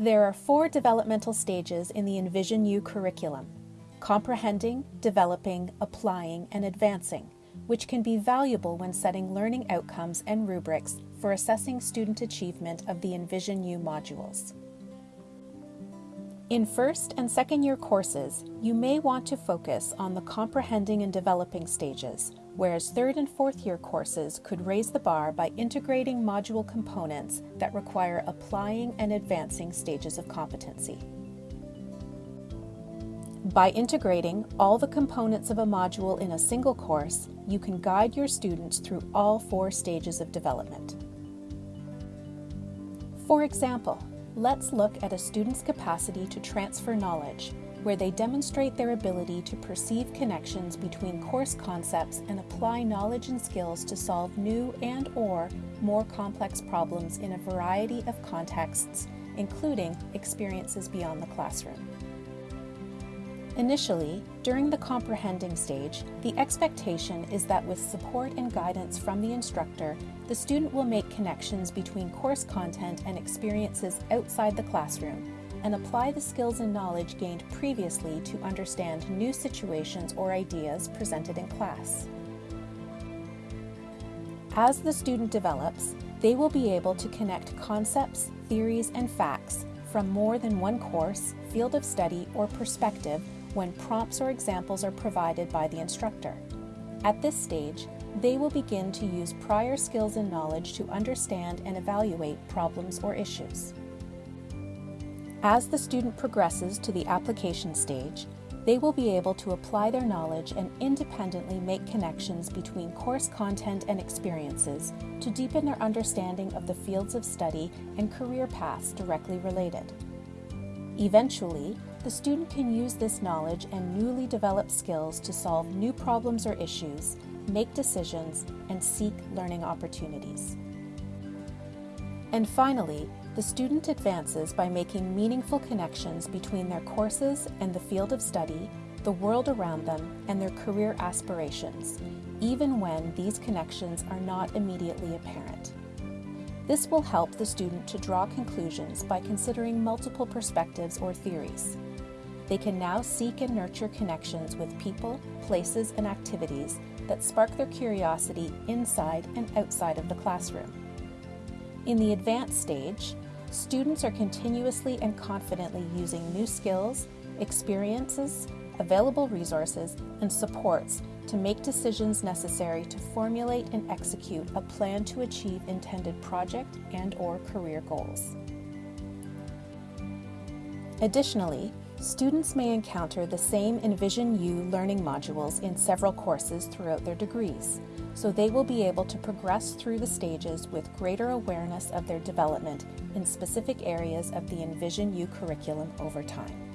There are four developmental stages in the Envision U curriculum comprehending, developing, applying, and advancing, which can be valuable when setting learning outcomes and rubrics for assessing student achievement of the Envision U modules. In first and second year courses, you may want to focus on the comprehending and developing stages, whereas third and fourth year courses could raise the bar by integrating module components that require applying and advancing stages of competency. By integrating all the components of a module in a single course, you can guide your students through all four stages of development. For example, let's look at a student's capacity to transfer knowledge, where they demonstrate their ability to perceive connections between course concepts and apply knowledge and skills to solve new and or more complex problems in a variety of contexts, including experiences beyond the classroom. Initially, during the comprehending stage, the expectation is that with support and guidance from the instructor, the student will make connections between course content and experiences outside the classroom and apply the skills and knowledge gained previously to understand new situations or ideas presented in class. As the student develops, they will be able to connect concepts, theories, and facts from more than one course, field of study, or perspective when prompts or examples are provided by the instructor. At this stage, they will begin to use prior skills and knowledge to understand and evaluate problems or issues. As the student progresses to the application stage, they will be able to apply their knowledge and independently make connections between course content and experiences to deepen their understanding of the fields of study and career paths directly related. Eventually, the student can use this knowledge and newly developed skills to solve new problems or issues, make decisions, and seek learning opportunities. And finally, the student advances by making meaningful connections between their courses and the field of study, the world around them, and their career aspirations, even when these connections are not immediately apparent. This will help the student to draw conclusions by considering multiple perspectives or theories. They can now seek and nurture connections with people, places, and activities that spark their curiosity inside and outside of the classroom. In the advanced stage, students are continuously and confidently using new skills, experiences, available resources, and supports to make decisions necessary to formulate and execute a plan to achieve intended project and or career goals. Additionally, Students may encounter the same Envision U learning modules in several courses throughout their degrees, so they will be able to progress through the stages with greater awareness of their development in specific areas of the Envision U curriculum over time.